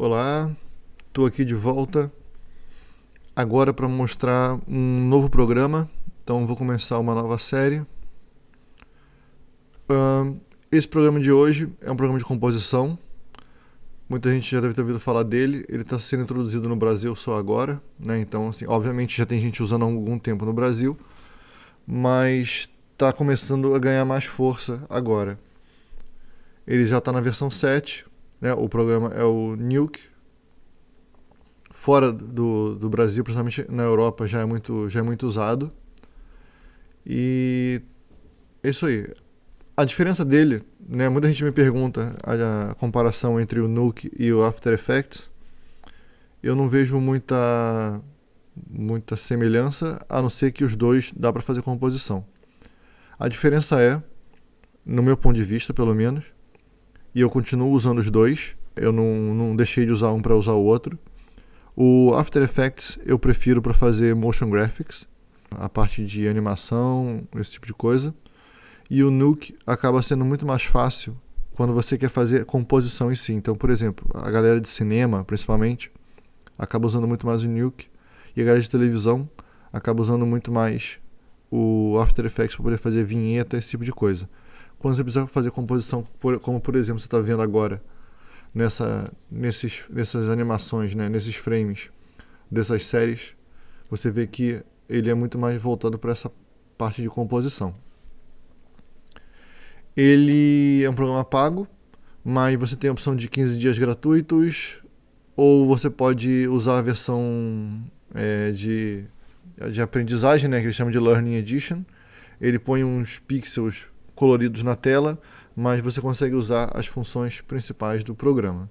Olá, estou aqui de volta agora para mostrar um novo programa. Então vou começar uma nova série. Uh, esse programa de hoje é um programa de composição. Muita gente já deve ter ouvido falar dele. Ele está sendo introduzido no Brasil só agora, né? Então, assim, obviamente já tem gente usando há algum tempo no Brasil, mas está começando a ganhar mais força agora. Ele já está na versão 7, né? O programa é o Nuke. Fora do, do Brasil, principalmente na Europa, já é muito, já é muito usado. E é isso aí. A diferença dele, né? Muita gente me pergunta a, a comparação entre o Nuke e o After Effects. Eu não vejo muita muita semelhança, a não ser que os dois dá para fazer composição. A diferença é, no meu ponto de vista, pelo menos, e eu continuo usando os dois. Eu não, não deixei de usar um para usar o outro. O After Effects eu prefiro para fazer motion graphics, a parte de animação, esse tipo de coisa. E o Nuke acaba sendo muito mais fácil quando você quer fazer composição em si. Então, por exemplo, a galera de cinema, principalmente, acaba usando muito mais o Nuke. E a galera de televisão acaba usando muito mais o After Effects para poder fazer vinheta, esse tipo de coisa quando você precisa fazer composição, como por exemplo você está vendo agora, nessa, nesses, nessas animações, né, nesses frames dessas séries, você vê que ele é muito mais voltado para essa parte de composição. Ele é um programa pago, mas você tem a opção de 15 dias gratuitos, ou você pode usar a versão é, de, de aprendizagem, né, que eles chamam de Learning Edition. Ele põe uns pixels coloridos na tela, mas você consegue usar as funções principais do programa.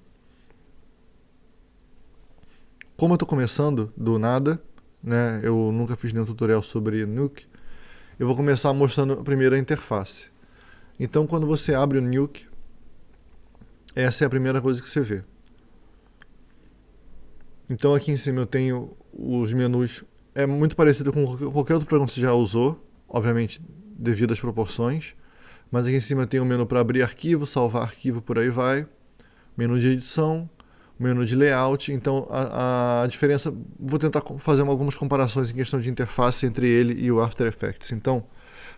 Como eu estou começando do nada, né, eu nunca fiz nenhum tutorial sobre Nuke, eu vou começar mostrando primeiro a interface. Então quando você abre o Nuke, essa é a primeira coisa que você vê. Então aqui em cima eu tenho os menus, é muito parecido com qualquer outro programa que você já usou, obviamente devido às proporções. Mas aqui em cima tem um menu para abrir arquivo, salvar arquivo, por aí vai. Menu de edição, menu de layout. Então a, a diferença, vou tentar fazer algumas comparações em questão de interface entre ele e o After Effects. Então,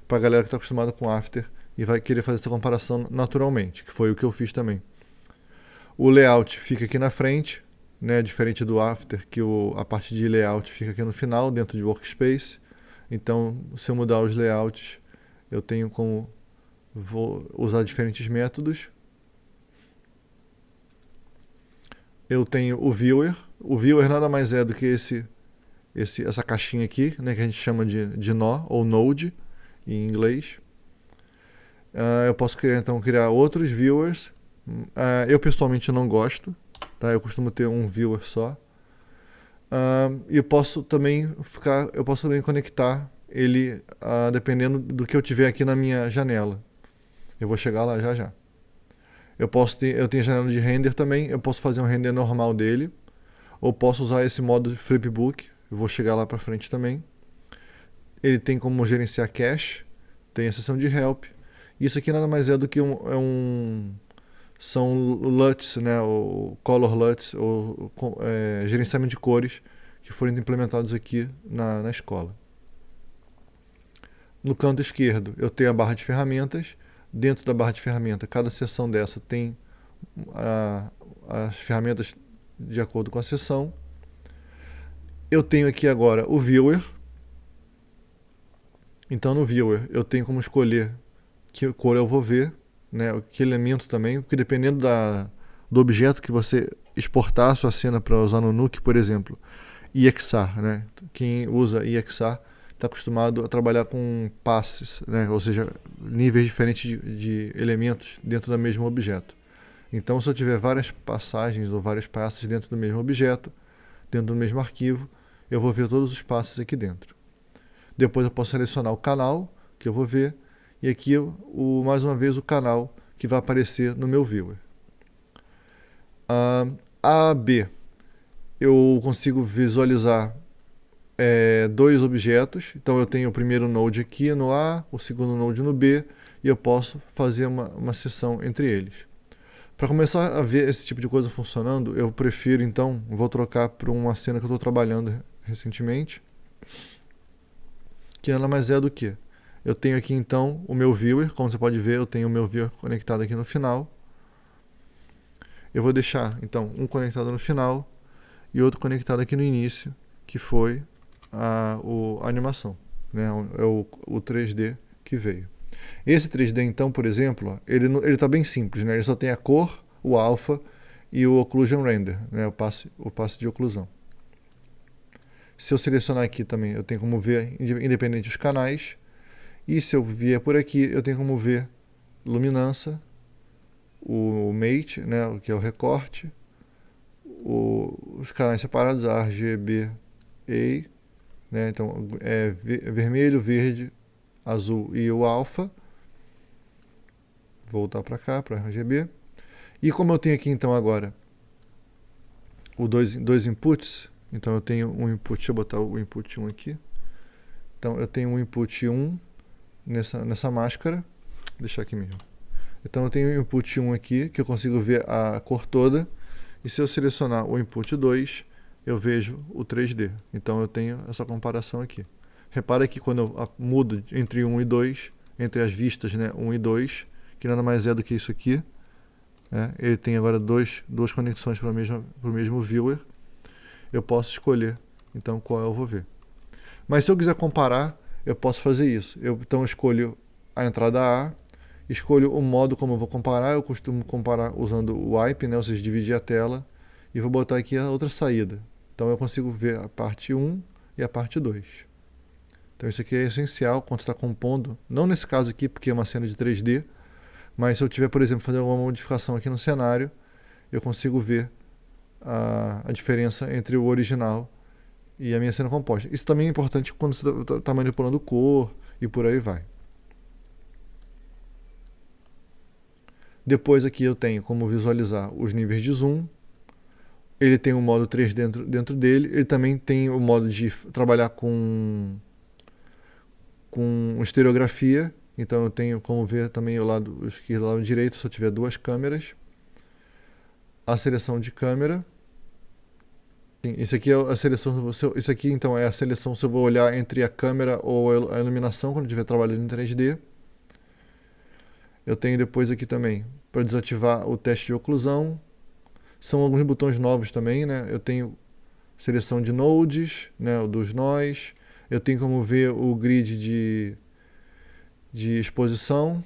para a galera que está acostumada com After e vai querer fazer essa comparação naturalmente, que foi o que eu fiz também. O layout fica aqui na frente, né, diferente do After, que o, a parte de layout fica aqui no final, dentro de Workspace. Então, se eu mudar os layouts, eu tenho como vou usar diferentes métodos. Eu tenho o viewer. O viewer nada mais é do que esse, esse, essa caixinha aqui, né, que a gente chama de, de nó ou node em inglês. Uh, eu posso criar, então criar outros viewers. Uh, eu pessoalmente não gosto, tá? Eu costumo ter um viewer só. Uh, e eu posso também ficar, eu posso também conectar ele dependendo do que eu tiver aqui na minha janela. Eu vou chegar lá já já. Eu posso ter, eu tenho janela de render também, eu posso fazer um render normal dele, ou posso usar esse modo flipbook, eu vou chegar lá para frente também. Ele tem como gerenciar cache, tem a seção de help. Isso aqui nada mais é do que um, é um são LUTs, né, o color LUTs, ou é, gerenciamento de cores que foram implementados aqui na, na escola. No canto esquerdo eu tenho a barra de ferramentas dentro da barra de ferramenta. Cada seção dessa tem a, as ferramentas de acordo com a seção. Eu tenho aqui agora o Viewer. Então no Viewer eu tenho como escolher que cor eu vou ver, né, que elemento também, porque dependendo da, do objeto que você exportar a sua cena para usar no Nuke, por exemplo, EXAR, né? Quem usa EXAR está acostumado a trabalhar com passes, né? ou seja, níveis diferentes de, de, elementos dentro do mesmo objeto. Então, se eu tiver várias passagens ou vários passes dentro do mesmo objeto, dentro do mesmo arquivo, eu vou ver todos os passes aqui dentro. Depois eu posso selecionar o canal que eu vou ver, e aqui, o, mais uma vez, o canal que vai aparecer no meu viewer. Uh, a B, eu consigo visualizar é, dois objetos. Então eu tenho o primeiro node aqui no A, o segundo node no B, e eu posso fazer uma, uma sessão entre eles. Para começar a ver esse tipo de coisa funcionando, eu prefiro então, vou trocar para uma cena que eu estou trabalhando recentemente, que nada mais é do que eu tenho aqui então o meu viewer, como você pode ver, eu tenho o meu viewer conectado aqui no final. Eu vou deixar então um conectado no final e outro conectado aqui no início, que foi a, o, a animação, né? é o, o 3D que veio. Esse 3D então, por exemplo, ele está bem simples, né? ele só tem a cor, o alpha e o occlusion render, né? o, passe, o passe de oclusão. Se eu selecionar aqui também, eu tenho como ver independente dos canais, e se eu vier por aqui, eu tenho como ver luminância, o mate, né, que é o recorte, o, os canais separados, RGB, A, né, então é vermelho, verde, azul e o alfa. Voltar para cá, para RGB. E como eu tenho aqui então agora o dois, dois inputs, então eu tenho um input, deixa eu botar o input 1 aqui. Então eu tenho um input 1 nessa, nessa máscara. Vou deixar aqui mesmo. Então eu tenho o input 1 aqui, que eu consigo ver a cor toda. E se eu selecionar o input 2, eu vejo o 3D. Então eu tenho essa comparação aqui. Repara que quando eu mudo entre 1 e 2, entre as vistas né, 1 e 2, que nada mais é do que isso aqui, né, ele tem agora dois, duas conexões para o mesmo, mesmo viewer, eu posso escolher então qual eu vou ver. Mas se eu quiser comparar, eu posso fazer isso. Eu, então eu escolho a entrada A, escolho o modo como eu vou comparar, eu costumo comparar usando o wipe, né, ou seja, dividir a tela, e vou botar aqui a outra saída. Então eu consigo ver a parte 1 e a parte 2. Então isso aqui é essencial quando está compondo, não nesse caso aqui, porque é uma cena de 3D, mas se eu tiver, por exemplo, fazer alguma modificação aqui no cenário, eu consigo ver a, a diferença entre o original e a minha cena composta. Isso também é importante quando você está tá manipulando cor e por aí vai. Depois aqui eu tenho como visualizar os níveis de zoom. Ele tem o modo 3 dentro, dentro dele. Ele também tem o modo de trabalhar com, com estereografia. Então eu tenho como ver também o lado esquerdo e o lado direito se eu tiver duas câmeras. A seleção de câmera Sim, isso aqui é a seleção. Isso aqui então é a seleção se eu vou olhar entre a câmera ou a iluminação quando estiver trabalhando em 3D. Eu tenho depois aqui também para desativar o teste de oclusão. São alguns botões novos também, né? Eu tenho seleção de nodes, né, dos nós. Eu tenho como ver o grid de, de exposição.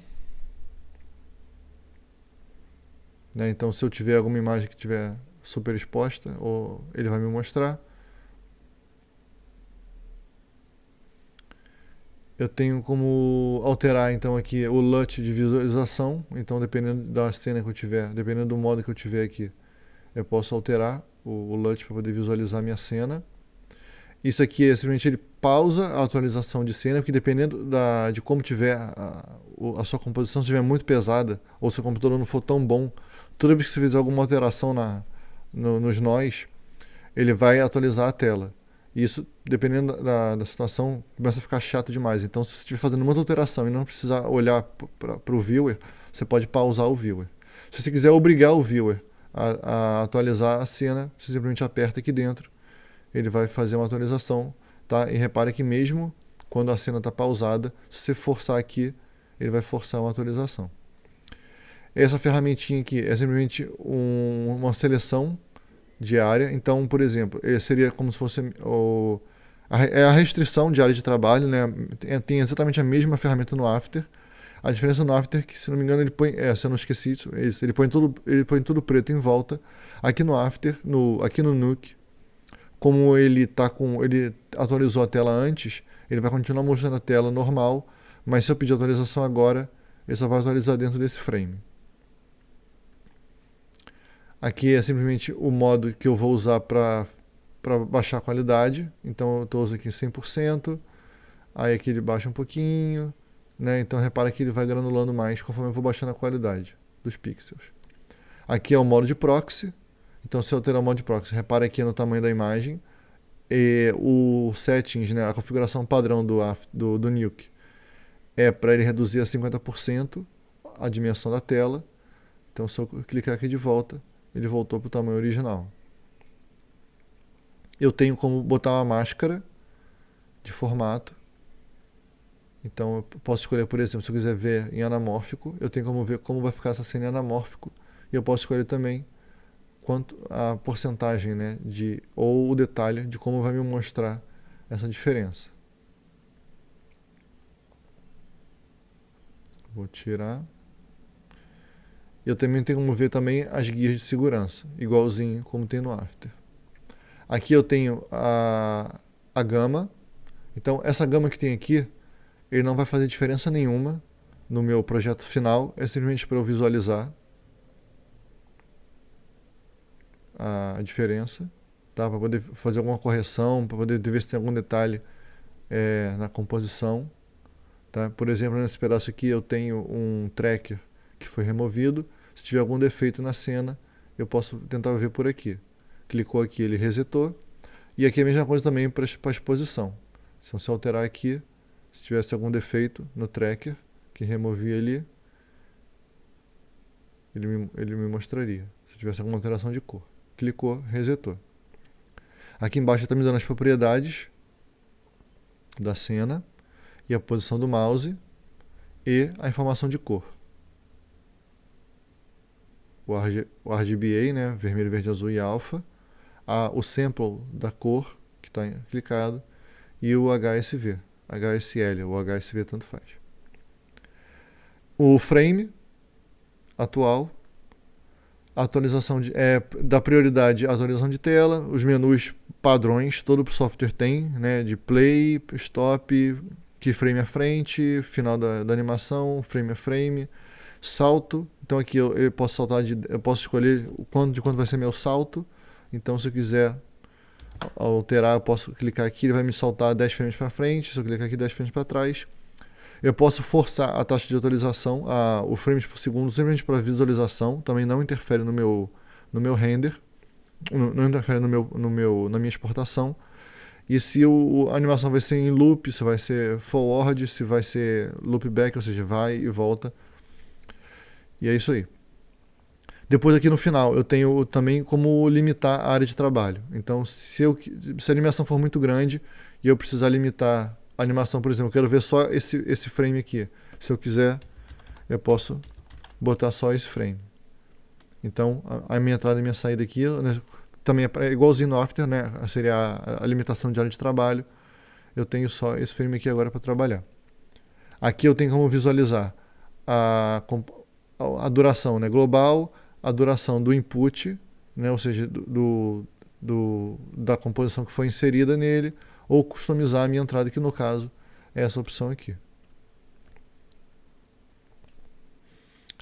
Né? Então, se eu tiver alguma imagem que tiver super exposta, ou ele vai me mostrar. Eu tenho como alterar então aqui o LUT de visualização, então dependendo da cena que eu tiver, dependendo do modo que eu tiver aqui, eu posso alterar o, o LUT para poder visualizar a minha cena. Isso aqui é simplesmente ele pausa a atualização de cena, porque dependendo da, de como tiver a, a sua composição, se estiver muito pesada, ou se o computador não for tão bom, toda vez que você fizer alguma alteração na, no, nos nós, ele vai atualizar a tela. E isso, dependendo da, da situação, começa a ficar chato demais. Então, se você estiver fazendo muita alteração e não precisar olhar para o viewer, você pode pausar o viewer. Se você quiser obrigar o viewer a, a, atualizar a cena, você simplesmente aperta aqui dentro, ele vai fazer uma atualização. Tá? E repare que mesmo quando a cena está pausada, se você forçar aqui, ele vai forçar uma atualização. Essa ferramentinha aqui é simplesmente um, uma seleção de área. Então, por exemplo, seria como se fosse o, a, é a restrição de área de trabalho, né? Tem, exatamente a mesma ferramenta no After. A diferença no After é que, se não me engano, ele põe, é, se eu não esqueci isso, é isso, ele põe tudo, ele põe tudo preto em volta. Aqui no After, no, aqui no Nuke, como ele tá com, ele atualizou a tela antes, ele vai continuar mostrando a tela normal, mas se eu pedir atualização agora, ele só vai atualizar dentro desse frame. Aqui é simplesmente o modo que eu vou usar para baixar a qualidade. Então eu estou usando aqui 100%. Aí aqui ele baixa um pouquinho. Né? Então repara que ele vai granulando mais conforme eu vou baixando a qualidade dos pixels. Aqui é o modo de proxy. Então se eu alterar o modo de proxy, repara aqui no tamanho da imagem. E o settings, né, a configuração padrão do, do, do Nuke é para ele reduzir a 50% a dimensão da tela Então, se eu clicar aqui de volta, ele voltou para o tamanho original. Eu tenho como botar uma máscara de formato. Então, eu posso escolher, por exemplo, se eu quiser ver em anamórfico, eu tenho como ver como vai ficar essa cena em anamórfico. E eu posso escolher também quanto a porcentagem, né, de ou o detalhe de como vai me mostrar essa diferença. Vou tirar. Eu também tenho como ver também as guias de segurança, igualzinho como tem no After. Aqui eu tenho a, a gama. Então, essa gama que tem aqui, ele não vai fazer diferença nenhuma no meu projeto final. É simplesmente para eu visualizar a diferença, tá? para poder fazer alguma correção, para poder ver se tem algum detalhe é, na composição. Tá? Por exemplo, nesse pedaço aqui eu tenho um tracker que foi removido. Se tiver algum defeito na cena, eu posso tentar ver por aqui. Clicou aqui, ele resetou. E aqui é a mesma coisa também para a exposição. Se você alterar aqui, se tivesse algum defeito no tracker, que removi ali, ele me, ele me mostraria. Se tivesse alguma alteração de cor clicou, resetou. Aqui embaixo está me dando as propriedades da cena e a posição do mouse e a informação de cor. O, RG, o RGBA, né, vermelho, verde, azul e alfa, o sample da cor que está clicado e o HSV, HSL ou HSV tanto faz. O frame atual atualização de, é, da prioridade atualização de tela, os menus padrões, todo software tem, né, de play, stop, keyframe à frente, final da, da animação, frame a frame, salto, então aqui eu, eu, posso saltar de, eu posso escolher o quanto de quanto vai ser meu salto, então se eu quiser alterar, eu posso clicar aqui, ele vai me saltar 10 frames para frente, se eu clicar aqui 10 frames para trás, eu posso forçar a taxa de atualização, a, o frames por segundo, simplesmente para visualização, também não interfere no meu, no meu render, não interfere no meu, no meu, na minha exportação. E se o, a animação vai ser em loop, se vai ser forward, se vai ser loopback, ou seja, vai e volta. E é isso aí. Depois aqui no final eu tenho também como limitar a área de trabalho. Então se, eu, se a animação for muito grande e eu precisar limitar animação, por exemplo, eu quero ver só esse, esse frame aqui. Se eu quiser, eu posso botar só esse frame. Então, a, a minha entrada e minha saída aqui né, também é igualzinho no After, né? Seria a, a, limitação de área de trabalho. Eu tenho só esse frame aqui agora para trabalhar. Aqui eu tenho como visualizar a, a duração né, global, a duração do input, né, ou seja, do, do, da composição que foi inserida nele, ou customizar a minha entrada, que no caso é essa opção aqui.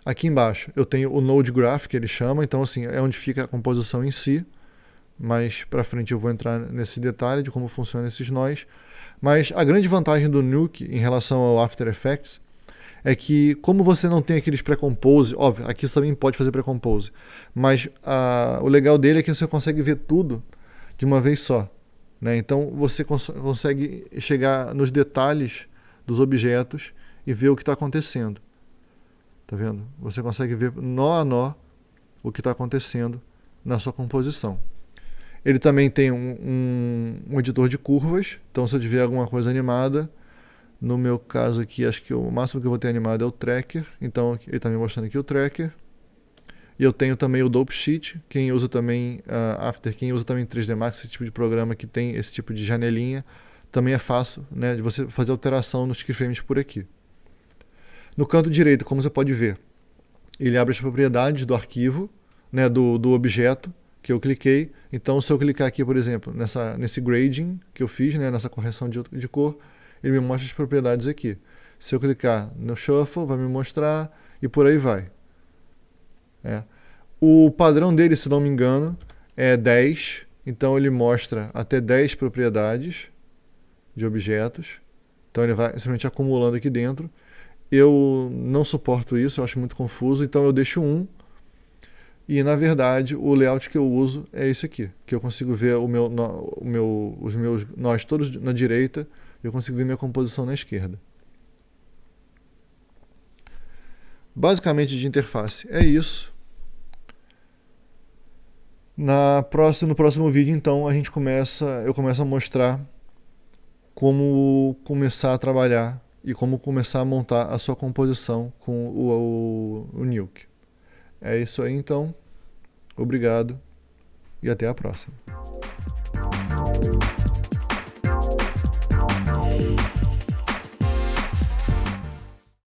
Aqui embaixo eu tenho o Node Graph, que ele chama, então assim, é onde fica a composição em si, mas para frente eu vou entrar nesse detalhe de como funcionam esses nós. Mas a grande vantagem do Nuke em relação ao After Effects é que como você não tem aqueles pré-compose, óbvio, aqui você também pode fazer pré-compose, mas a, o legal dele é que você consegue ver tudo de uma vez só. Né? Então você cons consegue chegar nos detalhes dos objetos e ver o que está acontecendo. Tá vendo? Você consegue ver nó a nó o que está acontecendo na sua composição. Ele também tem um, um, um, editor de curvas, então se eu tiver alguma coisa animada, no meu caso aqui, acho que o máximo que eu vou ter animado é o tracker, então ele está me mostrando aqui o tracker. E eu tenho também o Dope Sheet, quem usa também uh, After, quem usa também 3D Max, esse tipo de programa que tem esse tipo de janelinha, também é fácil né, de você fazer alteração nos keyframes por aqui. No canto direito, como você pode ver, ele abre as propriedades do arquivo, né, do, do objeto que eu cliquei. Então, se eu clicar aqui, por exemplo, nessa, nesse grading que eu fiz, né, nessa correção de, de cor, ele me mostra as propriedades aqui. Se eu clicar no Shuffle, vai me mostrar e por aí vai. É. O padrão dele, se não me engano, é 10. Então ele mostra até 10 propriedades de objetos. Então ele vai simplesmente acumulando aqui dentro. Eu não suporto isso, eu acho muito confuso, então eu deixo um. E na verdade o layout que eu uso é esse aqui, que eu consigo ver o meu, o meu, os meus nós todos na direita eu consigo ver minha composição na esquerda. Basicamente de interface é isso. Na próxima, no próximo vídeo, então, a gente começa, eu começo a mostrar como começar a trabalhar e como começar a montar a sua composição com o, o, o Nuke. É isso aí, então. Obrigado e até a próxima.